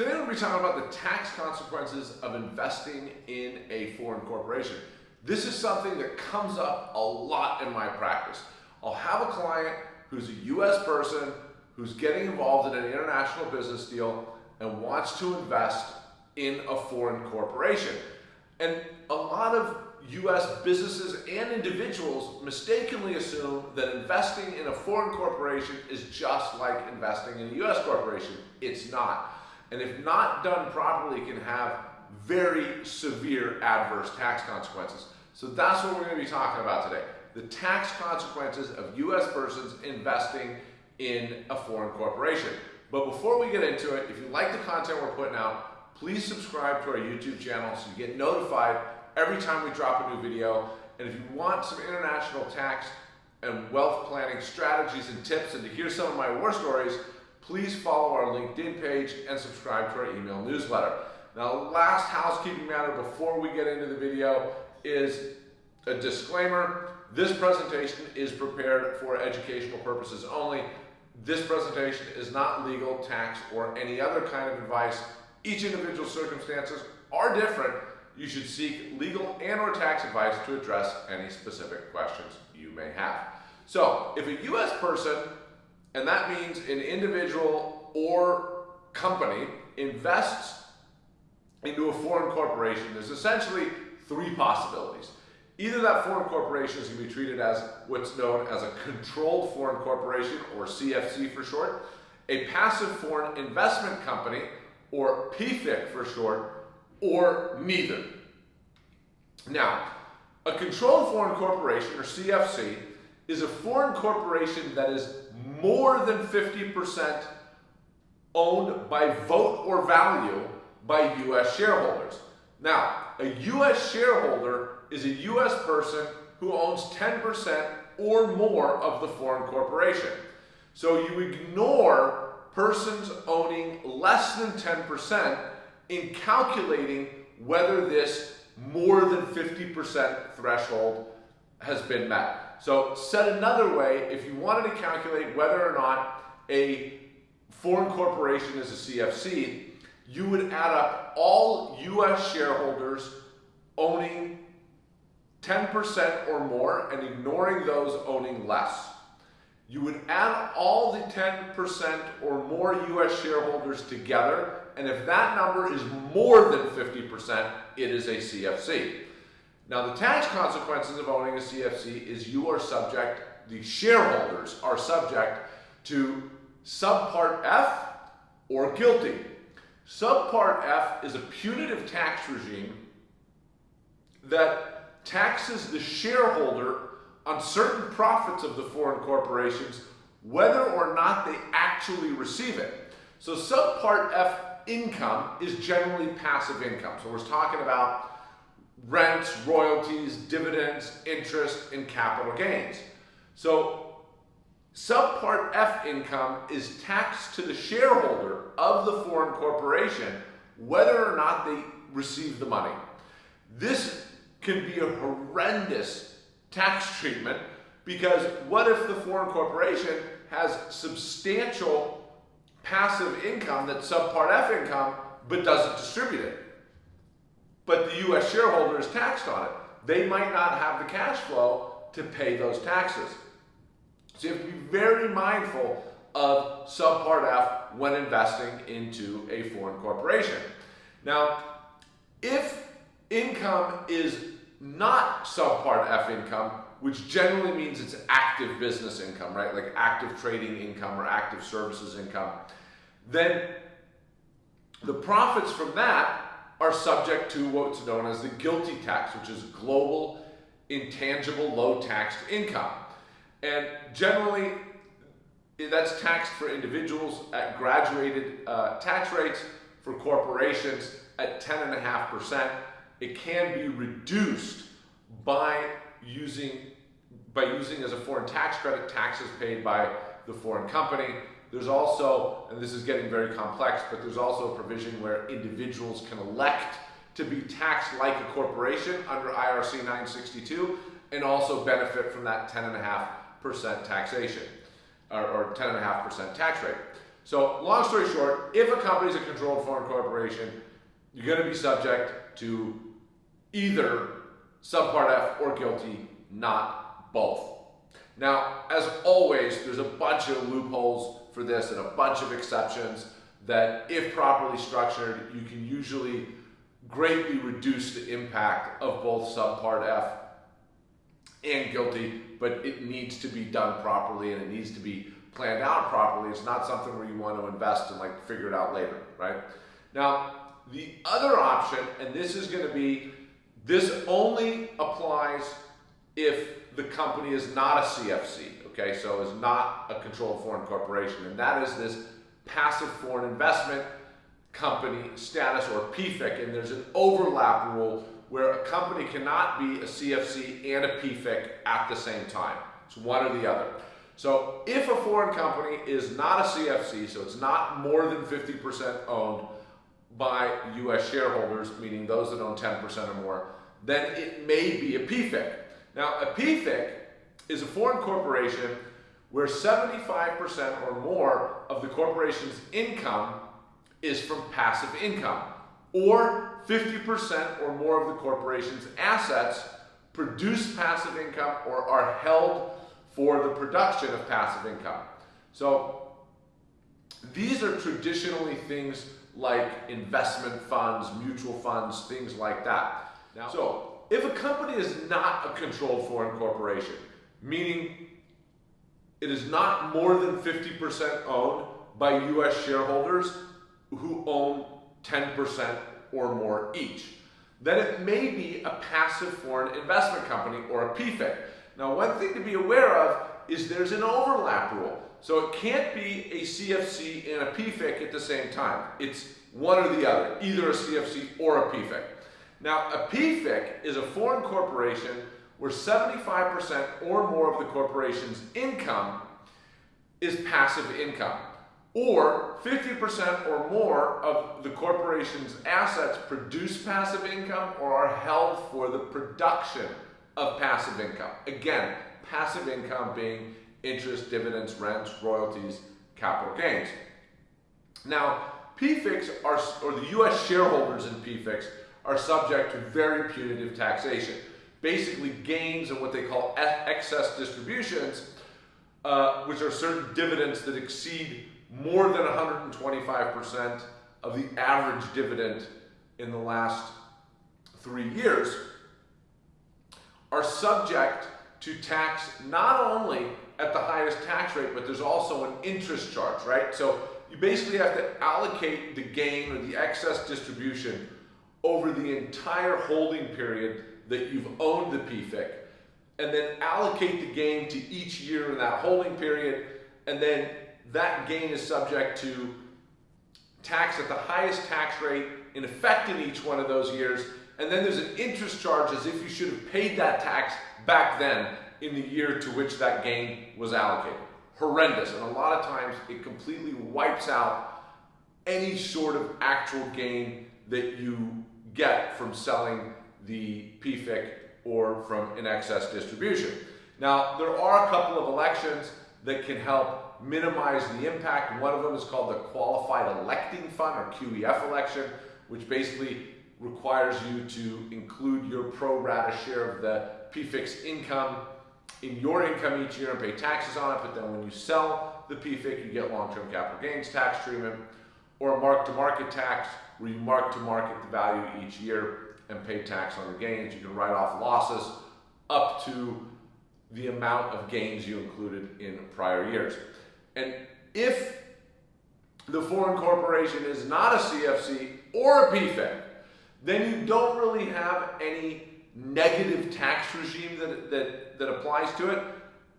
Today we'll be talking about the tax consequences of investing in a foreign corporation. This is something that comes up a lot in my practice. I'll have a client who's a US person who's getting involved in an international business deal and wants to invest in a foreign corporation. And a lot of US businesses and individuals mistakenly assume that investing in a foreign corporation is just like investing in a US corporation. It's not. And if not done properly, can have very severe adverse tax consequences. So that's what we're going to be talking about today. The tax consequences of US persons investing in a foreign corporation. But before we get into it, if you like the content we're putting out, please subscribe to our YouTube channel so you get notified every time we drop a new video. And if you want some international tax and wealth planning strategies and tips and to hear some of my war stories, please follow our LinkedIn page and subscribe to our email newsletter. Now, last housekeeping matter before we get into the video is a disclaimer. This presentation is prepared for educational purposes only. This presentation is not legal, tax, or any other kind of advice. Each individual circumstances are different. You should seek legal and or tax advice to address any specific questions you may have. So, if a U.S. person and that means an individual or company invests into a foreign corporation. There's essentially three possibilities. Either that foreign corporation is going to be treated as what's known as a controlled foreign corporation, or CFC for short, a passive foreign investment company, or PFIC for short, or neither. Now, a controlled foreign corporation, or CFC, is a foreign corporation that is more than 50% owned by vote or value by U.S. shareholders. Now, a U.S. shareholder is a U.S. person who owns 10% or more of the foreign corporation. So you ignore persons owning less than 10% in calculating whether this more than 50% threshold has been met. So said another way, if you wanted to calculate whether or not a foreign corporation is a CFC, you would add up all US shareholders owning 10% or more and ignoring those owning less. You would add all the 10% or more US shareholders together, and if that number is more than 50%, it is a CFC. Now, the tax consequences of owning a CFC is you are subject, the shareholders are subject to subpart F or GILTI. Subpart F is a punitive tax regime that taxes the shareholder on certain profits of the foreign corporations whether or not they actually receive it. So subpart F income is generally passive income. So we're talking about rents, royalties, dividends, interest, and capital gains. So subpart F income is taxed to the shareholder of the foreign corporation whether or not they receive the money. This can be a horrendous tax treatment because what if the foreign corporation has substantial passive income that's subpart F income but doesn't distribute it? But the U.S. shareholder is taxed on it. They might not have the cash flow to pay those taxes. So you have to be very mindful of subpart F when investing into a foreign corporation. Now, if income is not subpart F income, which generally means it's active business income, right? Like active trading income or active services income, then the profits from that are subject to what's known as the GILTI tax, which is global intangible low taxed income. And generally, that's taxed for individuals at graduated uh, tax rates, for corporations at 10.5%. It can be reduced by using, by using as a foreign tax credit taxes paid by the foreign company. There's also, and this is getting very complex, but there's also a provision where individuals can elect to be taxed like a corporation under IRC 962 and also benefit from that 10.5% taxation or, or 10.5% tax rate. So, long story short, if a company is a controlled foreign corporation, you're going to be subject to either subpart F or GILTI, not both. Now, as always, there's a bunch of loopholes for this and a bunch of exceptions that, if properly structured, you can usually greatly reduce the impact of both subpart F and GILTI, but it needs to be done properly and it needs to be planned out properly. It's not something where you want to invest and like figure it out later, right? Now, the other option, and this is going to be, this only applies if the company is not a CFC, okay? So is not a controlled foreign corporation, and that is this passive foreign investment company status or PFIC, and there's an overlap rule where a company cannot be a CFC and a PFIC at the same time. It's one or the other. So if a foreign company is not a CFC, so it's not more than 50% owned by US shareholders, meaning those that own 10% or more, then it may be a PFIC. Now, a PFIC is a foreign corporation where 75% or more of the corporation's income is from passive income, or 50% or more of the corporation's assets produce passive income or are held for the production of passive income. So these are traditionally things like investment funds, mutual funds, things like that. Now, so if a company is not a controlled foreign corporation, meaning it is not more than 50% owned by US shareholders who own 10% or more each. Then it may be a passive foreign investment company or a PFIC. Now, one thing to be aware of is there's an overlap rule. So it can't be a CFC and a PFIC at the same time. It's one or the other, either a CFC or a PFIC. Now, a PFIC is a foreign corporation where 75% or more of the corporation's income is passive income, or 50% or more of the corporation's assets produce passive income or are held for the production of passive income. Again, passive income being interest, dividends, rents, royalties, capital gains. Now, PFICs are, or the US shareholders in PFICs are subject to very punitive taxation. Basically, gains and what they call excess distributions, uh, which are certain dividends that exceed more than 125% of the average dividend in the last three years, are subject to tax not only at the highest tax rate, but there's also an interest charge, right? So you basically have to allocate the gain or the excess distribution over the entire holding period that you've owned the PFIC, and then allocate the gain to each year in that holding period, and then that gain is subject to tax at the highest tax rate in effect in each one of those years, and then there's an interest charge as if you should have paid that tax back then in the year to which that gain was allocated. Horrendous, and a lot of times it completely wipes out any sort of actual gain that you get from selling the PFIC or from an excess distribution. Now, there are a couple of elections that can help minimize the impact. One of them is called the Qualified Electing Fund or QEF election, which basically requires you to include your pro rata share of the PFIC's income in your income each year and pay taxes on it, but then when you sell the PFIC, you get long-term capital gains tax treatment, or a mark-to-market tax, where you mark to market the value each year and pay tax on the gains. You can write off losses up to the amount of gains you included in prior years. And if the foreign corporation is not a CFC or a PFIC, then you don't really have any negative tax regime that, that, that applies to it.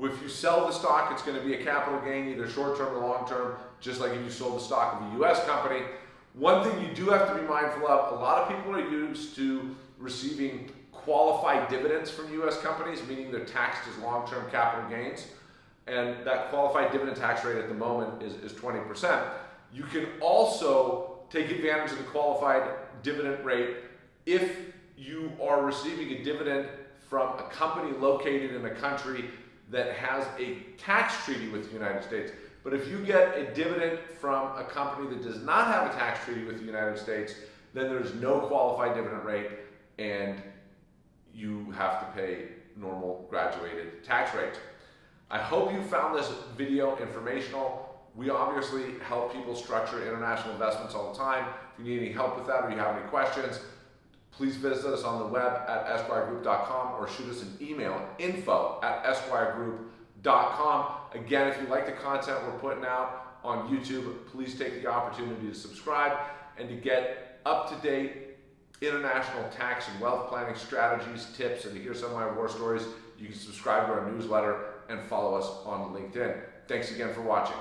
If you sell the stock, it's going to be a capital gain, either short term or long term, just like if you sold the stock of a US company. One thing you do have to be mindful of, a lot of people are used to receiving qualified dividends from US companies, meaning they're taxed as long-term capital gains. And that qualified dividend tax rate at the moment is, is 20%. You can also take advantage of the qualified dividend rate if you are receiving a dividend from a company located in a country that has a tax treaty with the United States. But if you get a dividend from a company that does not have a tax treaty with the United States, then there's no qualified dividend rate and you have to pay normal graduated tax rates. I hope you found this video informational. We obviously help people structure international investments all the time. If you need any help with that or you have any questions, please visit us on the web at esquiregroup.com or shoot us an email info at esquiregroup.com. Again, if you like the content we're putting out on YouTube, please take the opportunity to subscribe and to get up-to-date international tax and wealth planning strategies, tips, and to hear some of my war stories, you can subscribe to our newsletter and follow us on LinkedIn. Thanks again for watching.